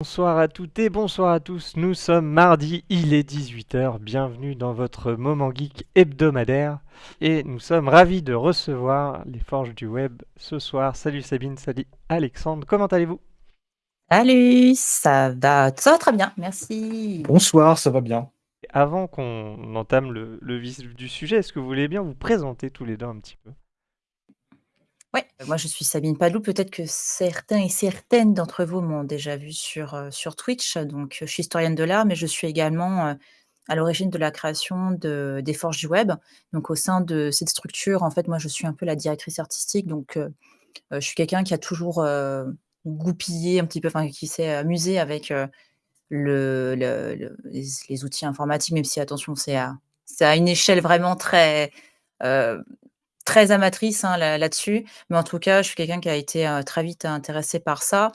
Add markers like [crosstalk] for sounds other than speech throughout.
Bonsoir à toutes et bonsoir à tous, nous sommes mardi, il est 18h, bienvenue dans votre moment geek hebdomadaire et nous sommes ravis de recevoir les forges du web ce soir. Salut Sabine, salut Alexandre, comment allez-vous? Salut, ça va, ça va très bien, merci. Bonsoir, ça va bien. Avant qu'on entame le, le vif du sujet, est-ce que vous voulez bien vous présenter tous les deux un petit peu? Ouais, moi je suis Sabine Palou. Peut-être que certains et certaines d'entre vous m'ont déjà vu sur, euh, sur Twitch. Donc, je suis historienne de l'art, mais je suis également euh, à l'origine de la création de, des Forges du Web. Donc, au sein de cette structure, en fait, moi je suis un peu la directrice artistique. Donc, euh, je suis quelqu'un qui a toujours goupillé un petit peu, enfin, qui s'est amusé avec le, le- les, outils informatiques, même si, attention, c'est à, à une échelle vraiment très très amatrice hein, là-dessus. mais en tout cas, je suis quelqu'un qui a été très vite intéressé par ça.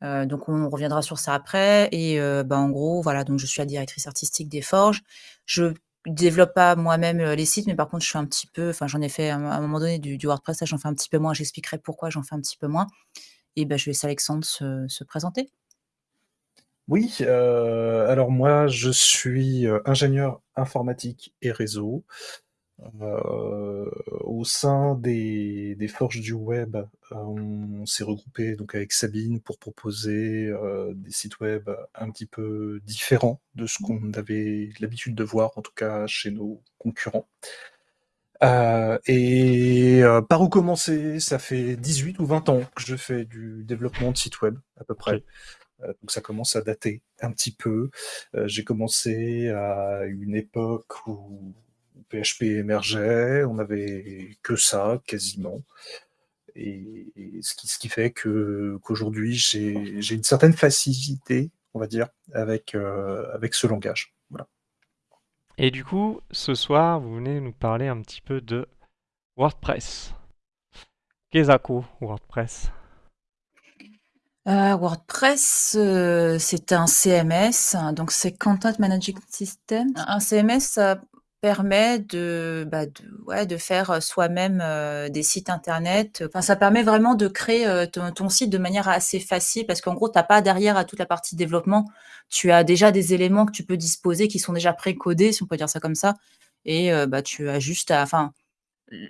donc on reviendra sur ça après. Et bah, en gros, voilà, donc je suis la directrice artistique des Forges. Je développe pas moi-même les sites, mais par contre, je suis un petit peu, enfin, j'en ai fait à un moment donné du, WordPress, j'en fais un petit peu moins. J'expliquerai pourquoi j'en fais un petit peu moins. Et ben, je laisse Alexandre se présenter. Oui, alors moi, je suis ingénieur informatique et réseau. Euh, au sein des, des, forges du web, euh, on s'est regroupé donc avec Sabine pour proposer euh, des sites web un petit peu différents de ce qu'on avait l'habitude de voir, en tout cas chez nos concurrents. et par où commencer? Ça fait 18 ou 20 ans que je fais du développement de sites web, à peu près. donc ça commence à dater un petit peu. J'ai commencé à une époque où PHP émergeait, on n'avait que ça quasiment. Et, ce, qui, ce, qui, fait que qu'aujourd'hui j'ai une certaine facilité, on va dire, avec, euh, avec ce langage. Voilà. Et du coup, ce soir, vous venez nous parler un petit peu de WordPress. Qu'est-ce que WordPress euh, WordPress, euh, c'est un CMS, donc c'est Content Management System. Un CMS, ça permet de, bah, de, ouais, de faire soi-même des sites internet. Enfin, ça permet vraiment de créer ton, site de manière assez facile parce qu'en gros, tu n'as pas derrière à toute la partie développement. Tu as déjà des éléments que tu peux disposer qui sont déjà pré-codés, si on peut dire ça comme ça. Et bah, tu as juste à. Enfin,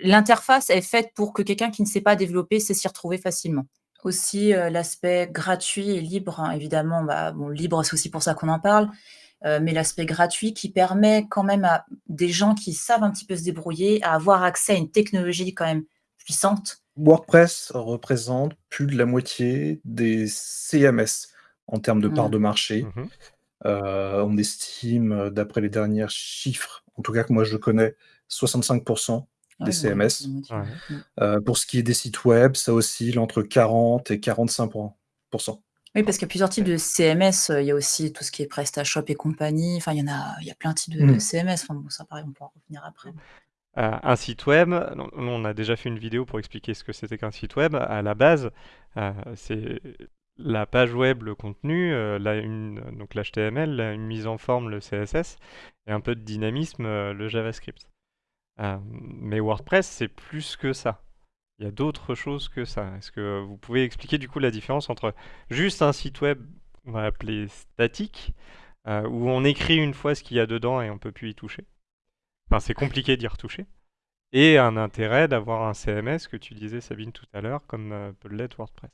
l'interface est faite pour que quelqu'un qui ne sait pas développer sait s'y retrouver facilement. Aussi, l'aspect gratuit et libre, hein, évidemment, bah, bon, libre, c'est aussi pour ça qu'on en parle. Euh, mais l'aspect gratuit qui permet quand même à des gens qui savent un petit peu se débrouiller à avoir accès à une technologie quand même puissante. WordPress représente plus de la moitié des CMS en termes de part mmh. de marché. Mmh euh, on estime, d'après les derniers chiffres, en tout cas que moi je connais, 65% des CMS. Euh, pour ce qui est des sites web, ça oscille entre 40 et 45%. Oui, parce qu'il y a plusieurs types de CMS. Il y a aussi tout ce qui est PrestaShop et compagnie. Enfin, il y en a, il y a plein de types de, mmh. CMS. Enfin, bon, ça, pareil, on pourra revenir après. Euh, un site web, on a déjà fait une vidéo pour expliquer ce que c'était qu'un site web. À la base, euh, c'est la page web, le contenu, euh, une, donc l'HTML, une mise en forme, le CSS, et un peu de dynamisme, le JavaScript. mais WordPress, c'est plus que ça il y a d'autres choses que ça. Est-ce que vous pouvez expliquer du coup la différence entre juste un site web, on va appeler statique, euh, où on écrit une fois ce qu'il y a dedans et on peut plus y toucher? Enfin, c'est compliqué d'y retoucher. Et un intérêt d'avoir un CMS que tu disais Sabine tout à l'heure, comme euh, peut l'être WordPress.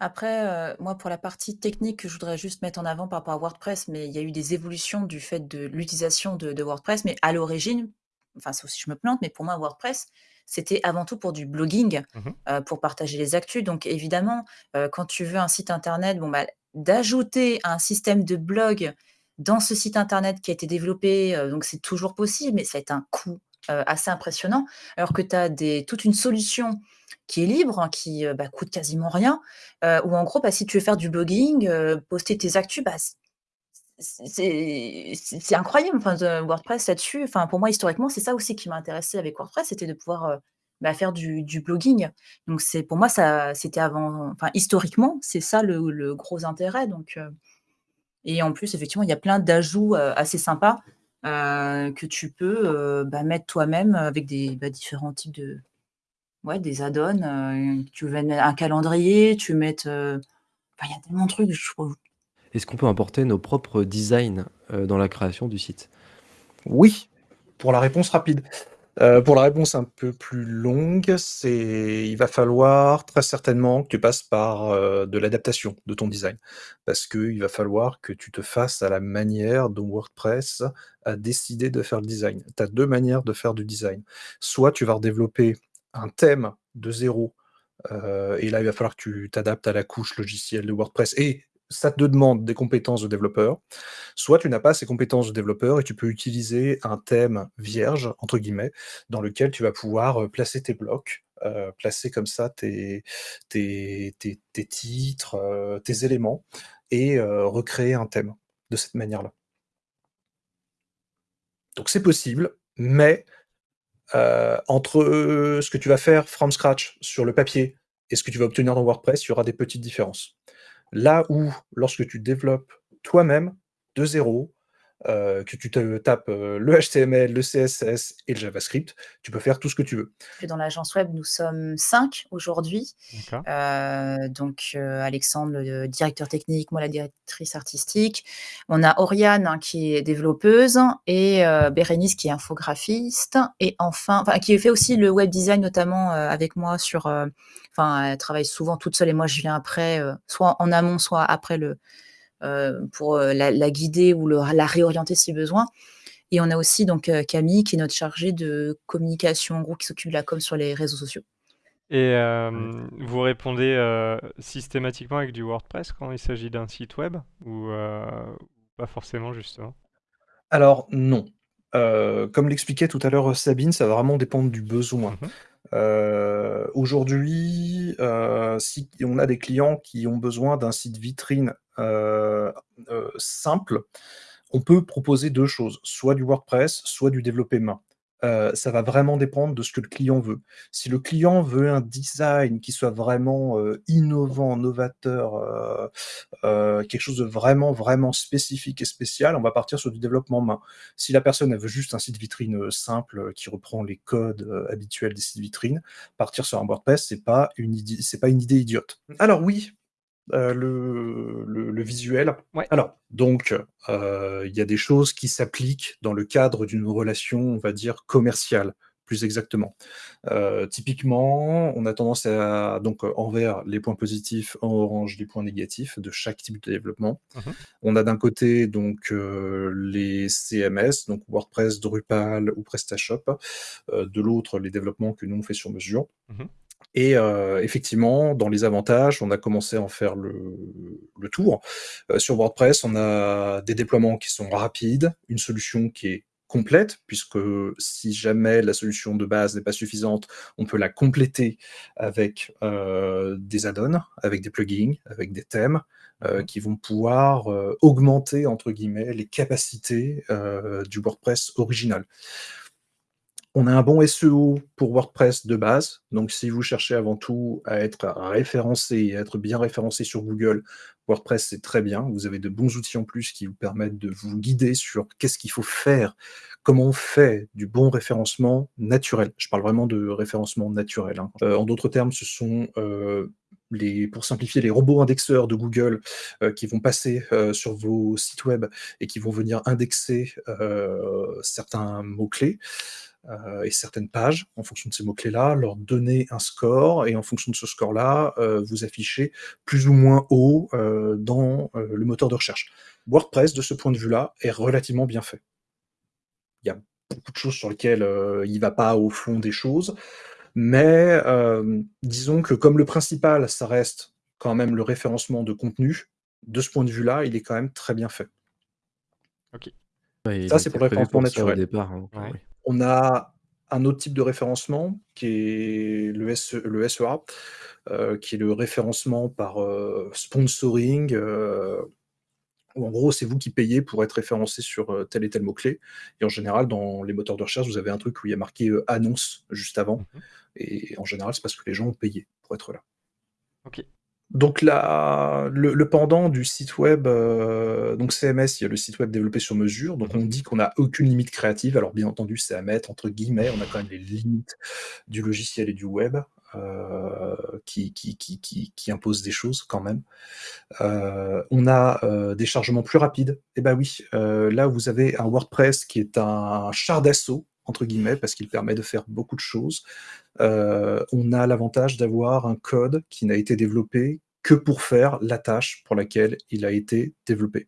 Après, euh, moi, pour la partie technique, je voudrais juste mettre en avant par rapport à WordPress, mais il y a eu des évolutions du fait de l'utilisation de, de, WordPress. Mais à l'origine, enfin, c'est aussi je me plante, mais pour moi, WordPress, c'était avant tout pour du blogging, mmh euh, pour partager les actus. Donc évidemment, euh, quand tu veux un site internet, bon, bah, d'ajouter un système de blog dans ce site internet qui a été développé, euh, donc c'est toujours possible, mais ça a été un coût assez impressionnant. Alors que tu as des, toute une solution qui est libre, hein, qui bah, coûte quasiment rien, ou en gros, bah, si tu veux faire du blogging, poster tes actus, bah, c'est incroyable, enfin, WordPress là-dessus. Enfin, pour moi, historiquement, c'est ça aussi qui m'a intéressé avec WordPress, c'était de pouvoir euh, bah, faire du, blogging. Donc, c'est pour moi, ça, c'était avant, enfin, historiquement, c'est ça le, gros intérêt. Donc, euh, et en plus, effectivement, il y a plein d'ajouts euh, assez sympas que tu peux bah, mettre toi-même avec des bah, différents types de, ouais, des add-ons. tu veux mettre un calendrier, tu veux mettre, il y a tellement de trucs, je trouve est-ce qu'on peut importer nos propres designs dans la création du site? Oui, pour la réponse rapide. Euh, pour la réponse un peu plus longue, c'est il va falloir très certainement que tu passes par euh, de l'adaptation de ton design. Parce qu'il va falloir que tu te fasses à la manière dont WordPress a décidé de faire le design. Tu as deux manières de faire du design. Soit tu vas redévelopper un thème de zéro, euh, et là il va falloir que tu t'adaptes à la couche logicielle de WordPress et ça te demande des compétences de développeur, soit tu n'as pas ces compétences de développeur et tu peux utiliser un thème vierge, entre guillemets, dans lequel tu vas pouvoir euh, placer tes blocs, euh, placer comme ça tes, titres, euh, tes éléments, et recréer un thème de cette manière-là. Donc c'est possible, mais entre ce que tu vas faire from scratch sur le papier et ce que tu vas obtenir dans WordPress, il y aura des petites différences. Là où, lorsque tu développes toi-même de zéro, euh, que tu te tapes euh, le HTML, le CSS et le JavaScript, tu peux faire tout ce que tu veux. Dans l'agence web, nous sommes cinq aujourd'hui. Euh, donc Alexandre, le directeur technique, moi la directrice artistique. On a Oriane hein, qui est développeuse et Bérénice qui est infographiste et enfin, qui fait aussi le web design notamment avec moi sur. Enfin, elle travaille souvent toute seule et moi je viens après, soit en amont, soit après le pour euh, la, guider ou la réorienter si besoin. Et on a aussi donc euh, Camille qui est notre chargée de communication, en gros, qui s'occupe de la com sur les réseaux sociaux. Et vous répondez systématiquement avec du WordPress quand il s'agit d'un site web ou pas forcément justement? Alors non. comme l'expliquait tout à l'heure Sabine, ça va vraiment dépendre du besoin. Mmh euh, aujourd'hui, euh, si on a des clients qui ont besoin d'un site vitrine euh, simple, on peut proposer deux choses, soit du WordPress, soit du développé main. Euh, ça va vraiment dépendre de ce que le client veut. Si le client veut un design qui soit vraiment euh, innovant, novateur, euh, quelque chose de vraiment, vraiment spécifique et spécial, on va partir sur du développement main. Si la personne elle veut juste un site vitrine simple qui reprend les codes habituels des sites vitrines, partir sur un WordPress, c'est pas une idée, c'est pas une idée idiote. Alors oui, euh, le, visuel. Alors, donc, euh, il y a des choses qui s'appliquent dans le cadre d'une relation, on va dire, commerciale, plus exactement. Euh, typiquement, on a tendance à, donc, envers les points positifs, en orange, les points négatifs de chaque type de développement. Mmh on a d'un côté, donc, les CMS, donc WordPress, Drupal ou PrestaShop. de l'autre, les développements que nous, on fait sur mesure. Mmh et euh, effectivement, dans les avantages, on a commencé à en faire le, tour. Euh, sur WordPress, on a des déploiements qui sont rapides, une solution qui est complète, puisque si jamais la solution de base n'est pas suffisante, on peut la compléter avec euh, des add-ons, avec des plugins, avec des thèmes, mmh. qui vont pouvoir augmenter, entre guillemets, les capacités du WordPress original. On a un bon SEO pour WordPress de base. Donc, si vous cherchez avant tout à être référencé et à être bien référencé sur Google, WordPress, c'est très bien. Vous avez de bons outils en plus qui vous permettent de vous guider sur qu'est-ce qu'il faut faire, comment on fait du bon référencement naturel. Je parle vraiment de référencement naturel. Hein. Euh, en d'autres termes, ce sont euh, les, pour simplifier, les robots indexeurs de Google euh, qui vont passer sur vos sites web et qui vont venir indexer certains mots-clés. Euh, et certaines pages, en fonction de ces mots-clés-là, leur donner un score, et en fonction de ce score-là, euh, vous affichez plus ou moins haut euh, dans le moteur de recherche. WordPress, de ce point de vue-là, est relativement bien fait. Il y a beaucoup de choses sur lesquelles il ne va pas au fond des choses, mais disons que comme le principal, ça reste quand même le référencement de contenu, de ce point de vue-là, il est quand même très bien fait. Ok. ça, c'est pour le référencement naturel. départ, hein. On a un autre type de référencement qui est le, SEA, euh, qui est le référencement par euh, sponsoring. Euh, en gros, c'est vous qui payez pour être référencé sur tel et tel mot-clé. Et en général, dans les moteurs de recherche, vous avez un truc où il y a marqué annonce juste avant. Mmh et en général, c'est parce que les gens ont payé pour être là. Ok. Donc le, pendant du site web, euh, donc CMS, il y a le site web développé sur mesure. Donc on dit qu'on n'a aucune limite créative. Alors bien entendu, c'est à mettre entre guillemets. On a quand même les limites du logiciel et du web. qui, qui, qui, qui, impose des choses quand même. on a des chargements plus rapides. Et eh ben oui, là vous avez un WordPress qui est un char d'assaut entre guillemets, parce qu'il permet de faire beaucoup de choses. on a l'avantage d'avoir un code qui n'a été développé que pour faire la tâche pour laquelle il a été développé.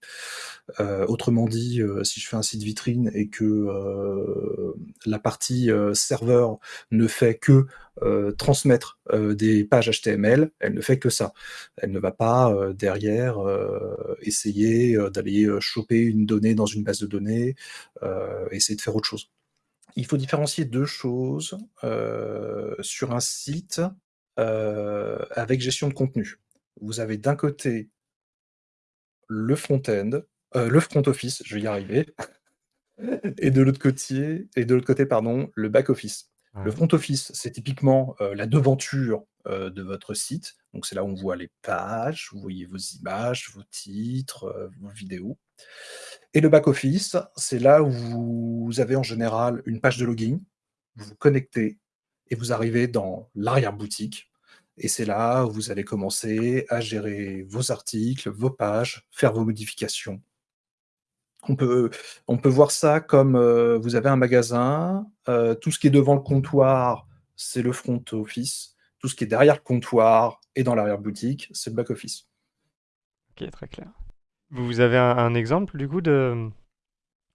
Euh, autrement dit, euh, si je fais un site vitrine et que euh, la partie serveur ne fait que transmettre des pages HTML, elle ne fait que ça. Elle ne va pas derrière essayer d'aller choper une donnée dans une base de données, essayer de faire autre chose. Il faut différencier deux choses sur un site avec gestion de contenu vous avez d'un côté le front-end, euh, le front office, je vais y arriver, [laughs] et de l'autre côté, et de l'autre côté, pardon, le back office. Le front office, c'est typiquement euh, la devanture euh, de votre site. Donc c'est là où on voit les pages, vous voyez vos images, vos titres, vos vidéos. Et le back office, c'est là où vous avez en général une page de login, vous vous connectez et vous arrivez dans l'arrière-boutique et c'est là où vous allez commencer à gérer vos articles, vos pages, faire vos modifications. On peut, on peut voir ça comme euh, vous avez un magasin, euh, tout ce qui est devant le comptoir, c'est le front office, tout ce qui est derrière le comptoir et dans l'arrière-boutique, c'est le back office. Ok, très clair. Vous avez un exemple du coup de,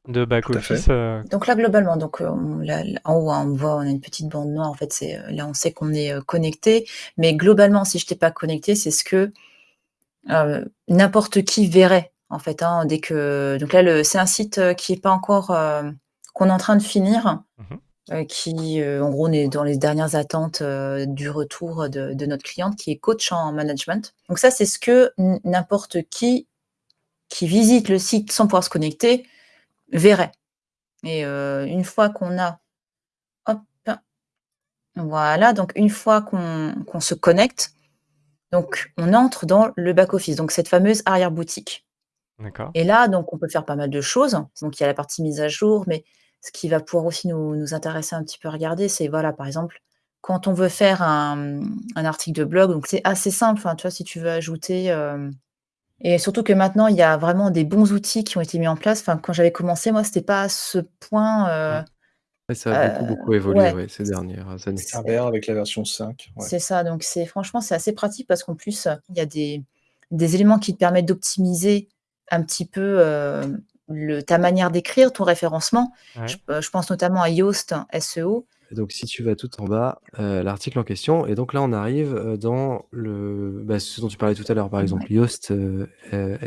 de back-office euh, Donc là, globalement, donc, euh, en haut, hein, on voit, on a une petite bande noire. En fait, c'est euh, là, on sait qu'on est connecté. Mais globalement, si je n'étais pas connecté, c'est ce que n'importe qui verrait, en fait. Hein, dès que donc là, c'est un site qui est pas encore qu'on est en train de finir, mmh qui, en gros, on est dans les dernières attentes du retour de, de, notre cliente, qui est coach en management. Donc ça, c'est ce que n'importe qui qui visite le site sans pouvoir se connecter verrait. Et une fois qu'on a hop, voilà, donc une fois qu'on se connecte, donc on entre dans le back office, donc cette fameuse arrière-boutique. Et là, donc on peut faire pas mal de choses. Donc il y a la partie mise à jour, mais ce qui va pouvoir aussi nous intéresser un petit peu à regarder, c'est voilà, par exemple, quand on veut faire un un article de blog, donc c'est assez simple, tu vois? Si tu veux ajouter, et surtout que maintenant, il y a vraiment des bons outils qui ont été mis en place. Enfin, quand j'avais commencé, moi, c'était pas à ce point. Euh, ça a beaucoup, beaucoup euh, évolué ces dernières années. C'est un avec la version 5. C'est ça. Donc, c'est franchement, c'est assez pratique parce qu'en plus, il y a des, des éléments qui te permettent d'optimiser un petit peu euh, le, ta manière d'écrire, ton référencement. Je, je, pense notamment à Yoast SEO donc si tu vas tout en bas, euh, l'article en question et donc là on arrive, euh, dans le bah, ce dont tu parlais tout à l'heure, par exemple Yoast, euh,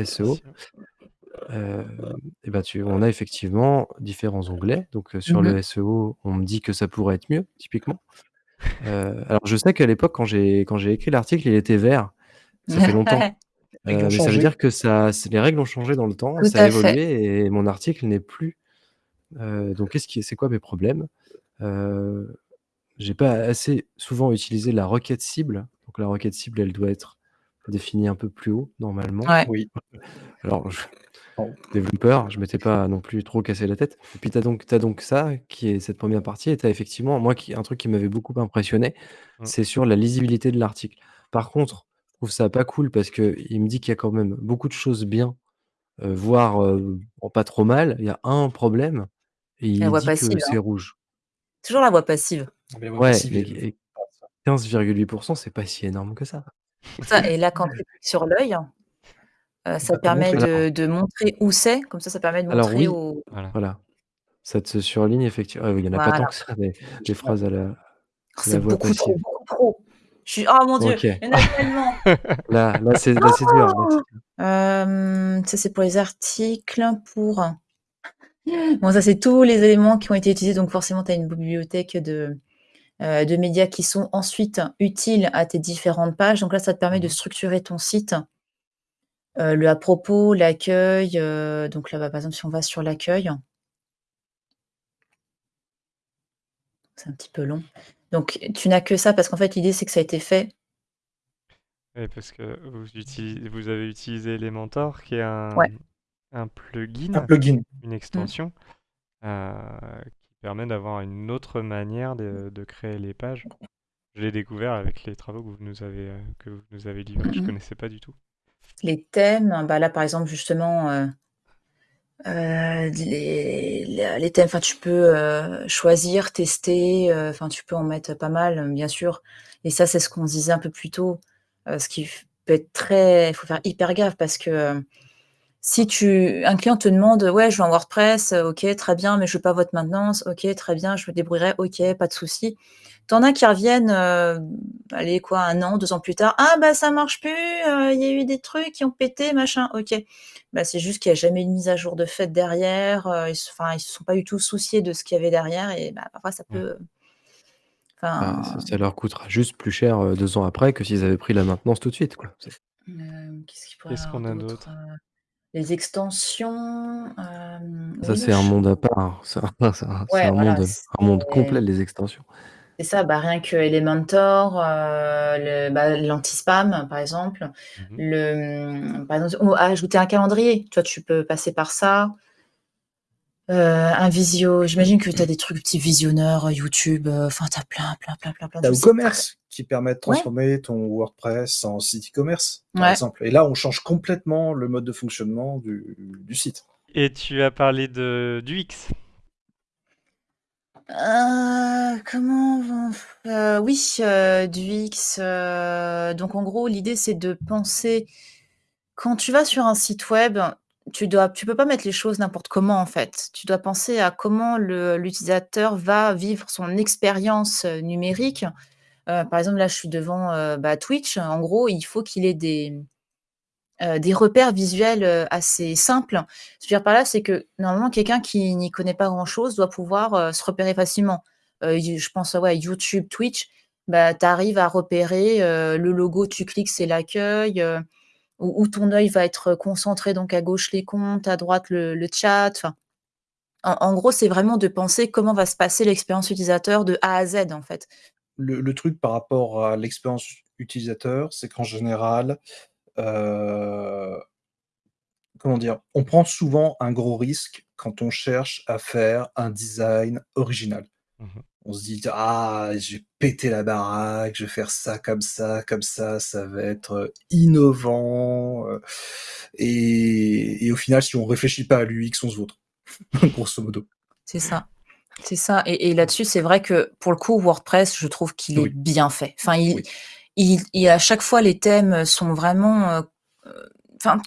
SEO. et bah, tu on a effectivement différents onglets. Donc, sur le mmh SEO, on me dit que ça pourrait être mieux, typiquement. alors je sais qu'à l'époque quand j'ai quand j'ai écrit l'article, il était vert. Ça fait longtemps. [laughs] mais ça veut dire que ça les règles ont changé dans le temps, ça a évolué et mon article n'est plus. donc qu'est-ce qui c'est quoi mes problèmes? Euh, j'ai pas assez souvent utilisé la requête cible. Donc la requête cible, elle doit être définie un peu plus haut normalement. Oui. [laughs] Alors développeur, je m'étais pas non plus trop cassé la tête et puis tu as donc tu donc ça qui est cette première partie et tu as effectivement moi qui un truc qui m'avait beaucoup impressionné, mmh. c'est sur la lisibilité de l'article. Par contre, je trouve ça pas cool parce qu'il me dit qu'il y a quand même beaucoup de choses bien, euh, voire, euh, pas trop mal. Il y a un problème et il dit que c'est hein. rouge. Toujours la voix passive. Ouais, 15,8% c'est pas si énorme que ça. Ça et là, quand tu cliques sur l'œil, euh, ça permet de montrer où c'est, comme ça, ça permet de Alors montrer oui, Voilà. Ça te surligne effectivement il y en a pas tant que ça des phrases à la oh, c'est beaucoup trop, beaucoup trop. Je suis oh mon Dieu, il y en a tellement! [laughs] Là là, c'est là, c'est dur, [laughs] ça, c'est pour les articles, pour Bon, ça, c'est tous les éléments qui ont été utilisés. Donc, forcément, tu as une bibliothèque de, euh, de médias qui sont ensuite utiles à tes différentes pages. Donc là, ça te permet de mmh structurer ton site. Euh, le à propos, l'accueil. Euh, donc là, bah, par exemple, si on va sur l'accueil. C'est un petit peu long. Donc, tu n'as que ça parce qu'en fait, l'idée, c'est que ça a été fait. Oui, parce que vous, vous avez utilisé Elementor, qui est un, un plugin, Un plugin. une extension, euh, qui permet d'avoir une autre manière de de créer les pages. Je l'ai découvert avec les travaux que vous nous avez, que vous nous avez livrés. Je Mmh connaissais pas du tout. Les thèmes, bah, là, par exemple, justement, les les thèmes, enfin, tu peux, choisir, tester, enfin, tu peux en mettre pas mal, bien sûr et ça, c'est ce qu'on disait un peu plus tôt, ce qui peut être très il faut faire hyper gaffe parce que, si tu un client te demande: «Ouais, je veux un WordPress, OK, très bien, mais je veux pas votre maintenance. OK, très bien, je me débrouillerai. OK, pas de souci». Tu en as qui reviennent, allez quoi, 1 an, 2 ans plus tard: «Ah bah, ça marche plus, il y a eu des trucs qui ont pété, machin». OK. Bah, c'est juste qu'il y a jamais eu de mise à jour de fait derrière, ils se enfin, ils se sont pas du tout souciés de ce qu'il y avait derrière et bah, parfois ça Mmh. peut Bah, ça ça leur coûtera juste plus cher, 2 ans après que s'ils avaient pris la maintenance tout de suite, quoi. C'est qu'est-ce qu'il pourrait y Qu'est-ce avoir qu'on a d'autre? d'autre? Les extensions, hem, Ça, c'est un monde à part. C'est un un c'est Ouais, un voilà, monde, un monde c'est complet, les extensions. c'est ça, bah, rien que Elementor, le bah, l'anti-spam, par exemple. Mmh mh. Le, mmh, par exemple, ou ajouter un calendrier. Tu vois, tu peux passer par ça. Heu, un visio j'imagine que tu as des trucs petits visionneurs, YouTube, enfin, tu as plein, plein, plein, plein, plein de Tu as WooCommerce qui permet de ouais. transformer ton WordPress en site e-commerce, par Ouais. exemple et là, on change complètement le mode de fonctionnement du du site. Et tu as parlé de d'UX? Heu, comment oui, heu, du heu, donc en gros, l'idée, c'est de penser quand tu vas sur un site web, tu dois tu peux pas mettre les choses n'importe comment, en fait. Tu dois penser à comment l'utilisateur va vivre son expérience, numérique. Heu, par exemple, là, je suis devant, heu, bah, Twitch. En gros, il faut qu'il ait des, des repères visuels, assez simples. Ce que je veux dire par là, c'est que, normalement, quelqu'un qui n'y connaît pas grand-chose doit pouvoir, se repérer facilement. Je pense, ouais, YouTube, Twitch, bah, tu arrives à repérer, le logo, tu cliques, c'est l'accueil, où où ton œil va être concentré, donc à gauche les comptes, à droite le le chat. En en gros, c'est vraiment de penser comment va se passer l'expérience utilisateur de A à Z, en fait. Le le truc par rapport à l'expérience utilisateur, c'est qu'en général, heu comment dire? On prend souvent un gros risque quand on cherche à faire un design original. Mmh mh. On se dit: «Ah, je vais péter la baraque, je vais faire ça comme ça, comme ça, ça va être innovant», heu et et au final, si on réfléchit pas à l'UX, on se vautre, [laughs] grosso modo. C'est ça, c'est ça et et là-dessus, c'est vrai que, pour le coup, WordPress, je trouve qu'il est bien fait. Enfin, il Oui. il il à chaque fois, les thèmes sont vraiment, heu, enfin,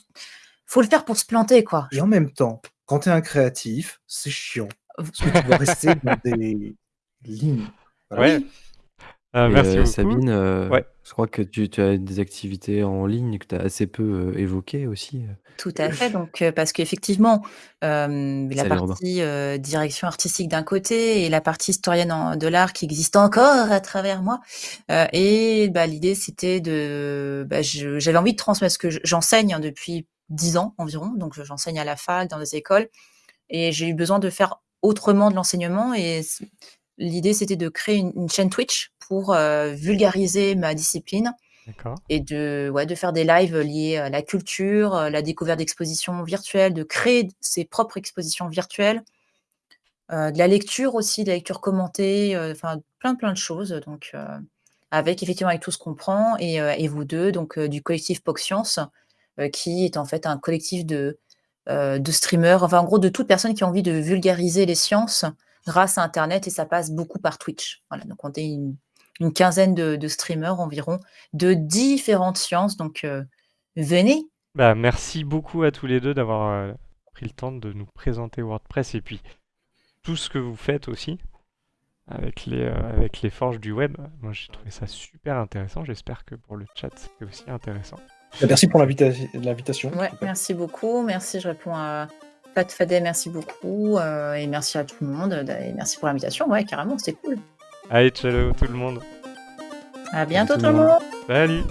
faut le faire pour se planter, quoi. Et en même temps, quand tu es un créatif, c'est chiant parce que tu dois rester [laughs] dans des Voilà. Ouais. Heu, Et merci beaucoup. Sabine, heu, Ouais. je crois que tu tu as des activités en ligne que tu as assez peu, heu, évoquées aussi? Tout à fait, donc parce qu'effectivement, la Salut Robin. partie, direction artistique d'un côté et la partie historienne en de l'art qui existe encore à travers moi, et bah, l'idée, c'était de bah, je j'avais envie de transmettre ce que j'enseigne depuis 10 ans environ, donc j'enseigne à la fac, dans des écoles et j'ai eu besoin de faire autrement de l'enseignement et c l'idée, c'était de créer une une chaîne Twitch pour, heu, vulgariser ma discipline et de ouais, de faire des lives liés à la culture, la découverte d'expositions virtuelles, de créer ses propres expositions virtuelles. Heu, de la lecture aussi, de la lecture commentée, enfin, plein, plein de choses, donc avec effectivement, avec tout ce qu'on prend et et vous 2, donc du collectif POCScience, heu, qui est en fait un collectif de, de streamers, enfin, en gros, de toute personne qui a envie de vulgariser les sciences grâce à internet et ça passe beaucoup par Twitch. Voilà, donc on est une une quinzaine de de streamers environ, de différentes sciences, donc heu, venez! Bah, merci beaucoup à tous les 2 d'avoir, heu, pris le temps de nous présenter WordPress et puis tout ce que vous faites aussi avec les, heu, avec les forges du web. Moi, j'ai trouvé ça super intéressant. J'espère que pour le chat, c'était aussi intéressant. Bah, merci pour l'invita l'invitation. Ouais, merci beaucoup. Merci, je réponds à Pat Fadel, merci beaucoup, heu et merci à tout le monde, et merci pour l'invitation. Ouais, carrément, c'était cool. Allez, ciao tout le monde. À bientôt tout le monde. monde! Salut!